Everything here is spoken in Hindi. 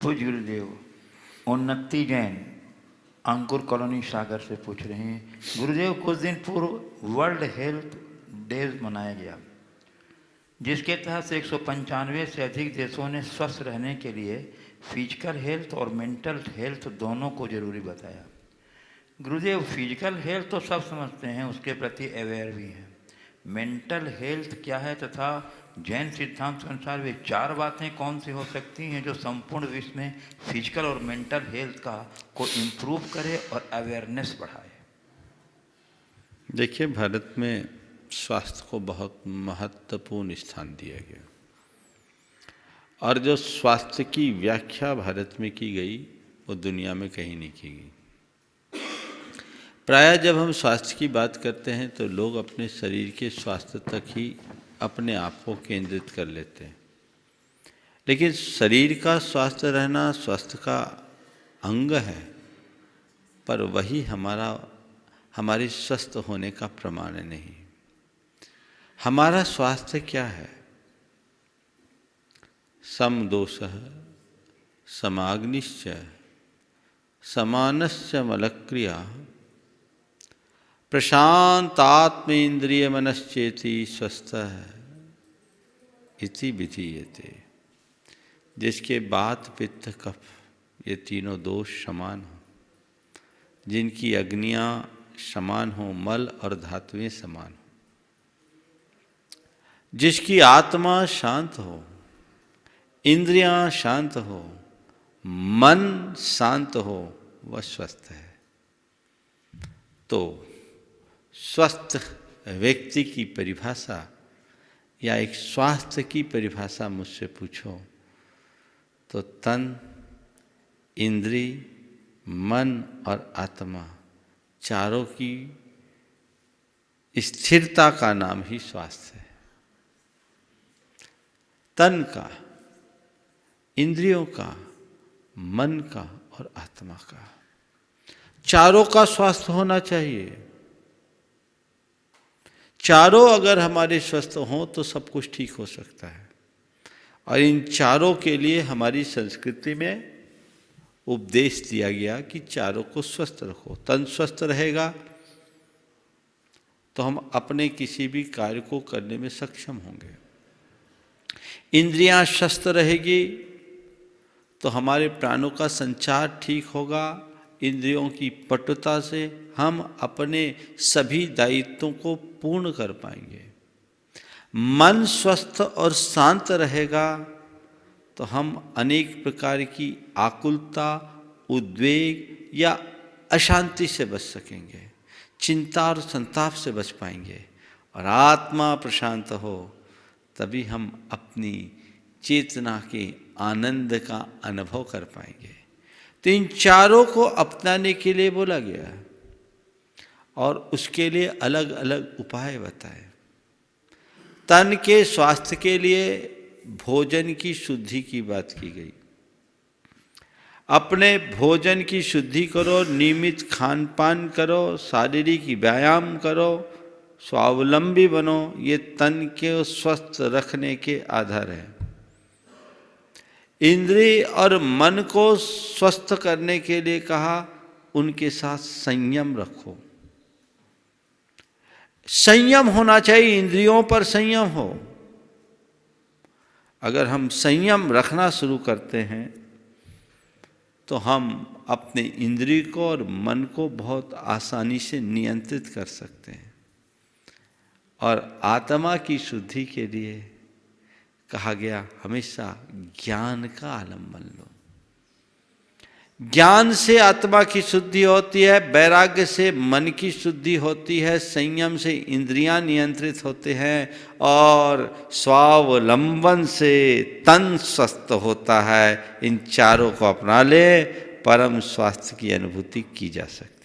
पूज गुरुदेव, उन्नति जैन, अंकुर कॉलोनी सागर से पूछ रहे हैं, गुरुदेव, कुछ दिन पूर्व वर्ल्ड हेल्थ डेज़ मनाया गया, जिसके तहत एक सौ पंचानवे से अधिक देशों ने स्वस्थ रहने के लिए फ़िज़िकल हेल्थ और मेंटल हेल्थ दोनों को ज़रूरी बताया। गुरुदेव, फ़िज़िकल हेल्थ तो सब समझते हैं, उसके प्रति अवेयर भी हैं। मेंटल हेल्थ क्या है तथा जैन सिद्धांत के अनुसार वे चार बातें कौन सी हो सकती हैं जो संपूर्ण विश्व में फ़िज़िकल और मेंटल हेल्थ का को इम्प्रूव करे और अवेयरनेस बढ़ाए? देखिए, भारत में स्वास्थ्य को बहुत महत्वपूर्ण स्थान दिया गया। और जो स्वास्थ्य की व्याख्या भारत में की गई, वो दुनिया में कहीं नहीं की गई। प्राय जब हम स्वास्थ्य की बात करते हैं तो लोग अपने शरीर के स्वास्थ्य तक ही अपने आप को केंद्रित कर लेते हैं। लेकिन शरीर का स्वास्थ्य रहना, स्वास्थ्य का अंग है, पर वही हमारा, हमारे स्वस्थ होने का प्रमाण नहीं। हमारा स्वास्थ्य क्या है? सम दोष समाग्निश्च, समानश्च मलक्रिया। प्रशांत आत्म इंद्रिय मनश्चेति स्वस्थ है इति विधीयते। जिसके बात, पित्त, कफ, ये तीनों दोष समान हो। जिनकी अग्नियाँ समान हो, मल और धातुएँ समान हो। जिसकी आत्मा शांत हो, इंद्रियाँ शांत हो, मन शांत हो, वह स्वस्थ है। तो स्वस्थ व्यक्ति की परिभाषा या एक स्वास्थ्य की परिभाषा मुझसे पूछो तो तन, इंद्री, मन और आत्मा चारों की स्थिरता का नाम ही स्वास्थ्य है। तन का, इंद्रियों का, मन का और आत्मा का, चारों का स्वास्थ्य होना चाहिए। चारों अगर हमारे स्वस्थ हों तो सब कुछ ठीक हो सकता है। और इन चारों के लिए हमारी संस्कृति में उपदेश दिया गया कि चारों को स्वस्थ रखो। तन स्वस्थ रहेगा तो हम अपने किसी भी कार्य को करने में सक्षम होंगे। इंद्रियाँ स्वस्थ रहेगी तो हमारे प्राणों का संचार ठीक होगा। इंद्रियों की पटुता से हम अपने सभी दायित्वों को पूर्ण कर पाएँगे। मन स्वस्थ और शांत रहेगा तो हम अनेक प्रकार की आकुलता, उद्वेग या अशांति से बच सकेंगे, चिंता और संताप से बच पाएँगे और आत्मा प्रशांत हो, तभी हम अपनी चेतना के आनंद का अनुभव कर पाएँगे। तो इन चारों को अपनाने के लिए बोला गया और उसके लिए अलग अलग उपाय बताए। तन के स्वास्थ्य के लिए भोजन की शुद्धि की बात की गई। अपने भोजन की शुद्धि करो, नियमित खान पान करो, शारीरिक व्यायाम करो, स्वावलंबी बनो, ये तन के स्वस्थ रखने के आधार है। इंद्रिय और मन को स्वस्थ करने के लिए कहा, उनके साथ संयम रखो। संयम होना चाहिए, इंद्रियों पर संयम हो। अगर हम संयम रखना शुरू करते हैं तो हम अपने इंद्रिय को और मन को बहुत आसानी से नियंत्रित कर सकते हैं। और आत्मा की शुद्धि के लिए कहा गया, हमेशा ज्ञान का आलंबन लो। ज्ञान से आत्मा की शुद्धि होती है, वैराग्य से मन की शुद्धि होती है, संयम से इंद्रियाँ नियंत्रित होते हैं, और स्वावलंबन से तन स्वस्थ होता है। इन चारों को अपना ले, परम स्वास्थ्य की अनुभूति की जा सकती